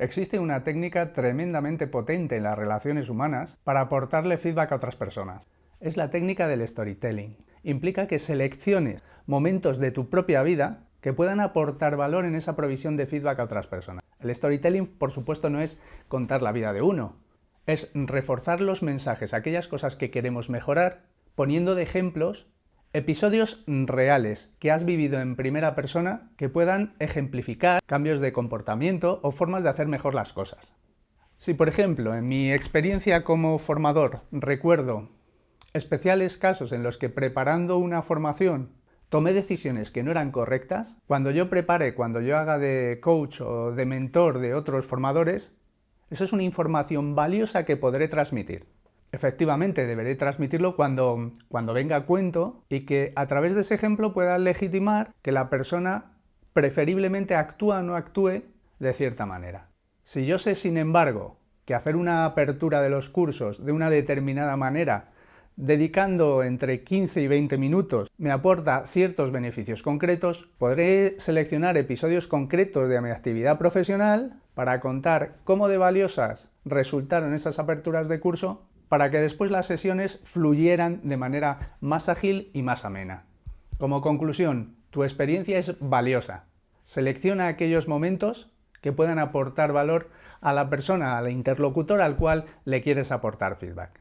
Existe una técnica tremendamente potente en las relaciones humanas para aportarle feedback a otras personas. Es la técnica del storytelling. Implica que selecciones momentos de tu propia vida que puedan aportar valor en esa provisión de feedback a otras personas. El storytelling, por supuesto, no es contar la vida de uno, es reforzar los mensajes, aquellas cosas que queremos mejorar, poniendo de ejemplos Episodios reales que has vivido en primera persona que puedan ejemplificar cambios de comportamiento o formas de hacer mejor las cosas. Si, por ejemplo, en mi experiencia como formador recuerdo especiales casos en los que preparando una formación tomé decisiones que no eran correctas, cuando yo prepare, cuando yo haga de coach o de mentor de otros formadores, eso es una información valiosa que podré transmitir. Efectivamente, deberé transmitirlo cuando, cuando venga a cuento y que a través de ese ejemplo pueda legitimar que la persona preferiblemente actúa o no actúe de cierta manera. Si yo sé, sin embargo, que hacer una apertura de los cursos de una determinada manera, dedicando entre 15 y 20 minutos, me aporta ciertos beneficios concretos, podré seleccionar episodios concretos de mi actividad profesional para contar cómo de valiosas resultaron esas aperturas de curso para que después las sesiones fluyeran de manera más ágil y más amena. Como conclusión, tu experiencia es valiosa. Selecciona aquellos momentos que puedan aportar valor a la persona, al interlocutor al cual le quieres aportar feedback.